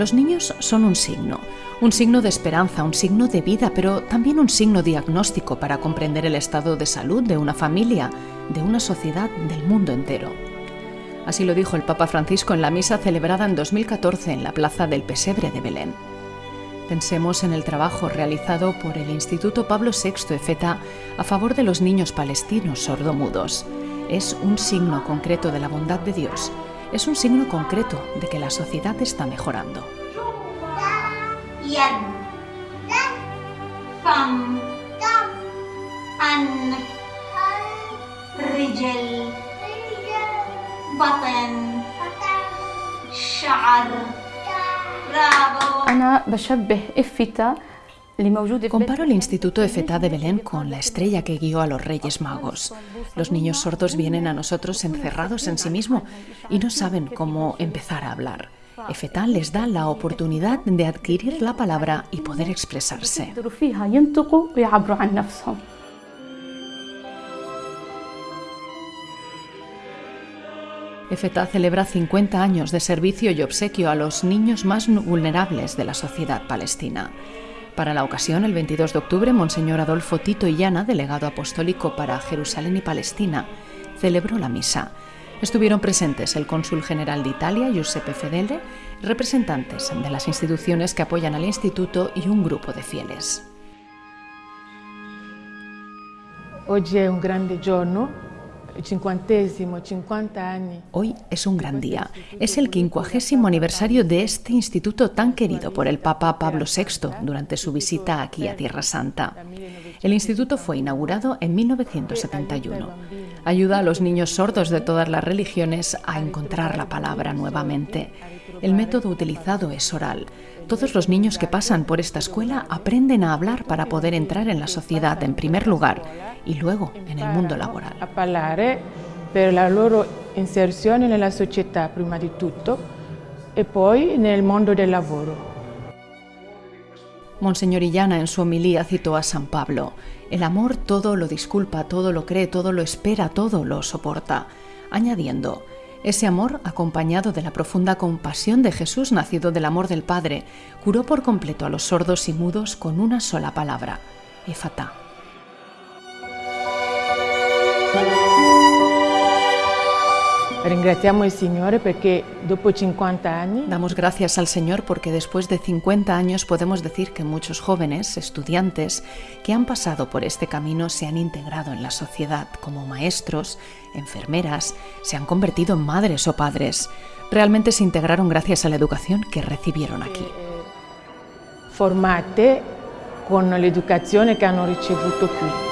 Los niños son un signo, un signo de esperanza, un signo de vida, pero también un signo diagnóstico para comprender el estado de salud de una familia, de una sociedad, del mundo entero. Así lo dijo el Papa Francisco en la misa celebrada en 2014 en la Plaza del Pesebre de Belén. Pensemos en el trabajo realizado por el Instituto Pablo VI EFETA a favor de los niños palestinos sordomudos. Es un signo concreto de la bondad de Dios. Es un signo concreto de que la sociedad está mejorando. Comparo el Instituto EFETA de Belén con la estrella que guió a los Reyes Magos. Los niños sordos vienen a nosotros encerrados en sí mismos y no saben cómo empezar a hablar. EFETA les da la oportunidad de adquirir la palabra y poder expresarse. EFETA celebra 50 años de servicio y obsequio a los niños más vulnerables de la sociedad palestina. Para la ocasión, el 22 de octubre, Monseñor Adolfo Tito Illana, delegado apostólico para Jerusalén y Palestina, celebró la misa. Estuvieron presentes el cónsul general de Italia, Giuseppe Fedele, representantes de las instituciones que apoyan al instituto y un grupo de fieles. Hoy es un grande giorno Hoy es un gran día. Es el quincuagésimo aniversario de este instituto tan querido por el Papa Pablo VI durante su visita aquí a Tierra Santa. El instituto fue inaugurado en 1971. Ayuda a los niños sordos de todas las religiones a encontrar la palabra nuevamente. El método utilizado es oral. Todos los niños que pasan por esta escuela aprenden a hablar para poder entrar en la sociedad en primer lugar y luego en el mundo laboral. A parlare per la loro inserzione nella società prima di tutto e poi nel mondo del lavoro. Monseñor Illana en su homilía citó a San Pablo. El amor todo lo disculpa, todo lo cree, todo lo espera, todo lo soporta, añadiendo, ese amor, acompañado de la profunda compasión de Jesús nacido del amor del Padre, curó por completo a los sordos y mudos con una sola palabra, Efata. Damos gracias al Señor porque después de 50 años podemos decir que muchos jóvenes, estudiantes, que han pasado por este camino se han integrado en la sociedad como maestros, enfermeras, se han convertido en madres o padres. Realmente se integraron gracias a la educación que recibieron aquí. Formate con la educación que han recibido aquí.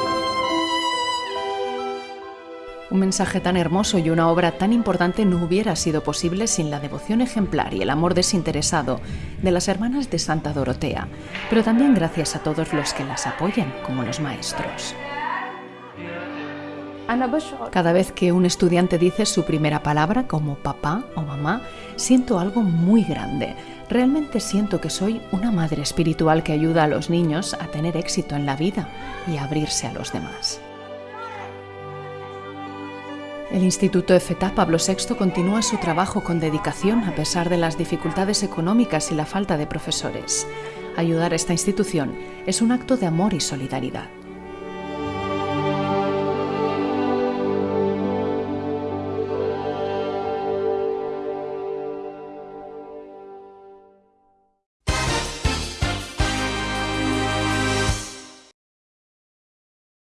Un mensaje tan hermoso y una obra tan importante no hubiera sido posible sin la devoción ejemplar y el amor desinteresado de las hermanas de Santa Dorotea, pero también gracias a todos los que las apoyan, como los maestros. Cada vez que un estudiante dice su primera palabra como papá o mamá, siento algo muy grande. Realmente siento que soy una madre espiritual que ayuda a los niños a tener éxito en la vida y a abrirse a los demás. El Instituto EFETA Pablo VI continúa su trabajo con dedicación a pesar de las dificultades económicas y la falta de profesores. Ayudar a esta institución es un acto de amor y solidaridad.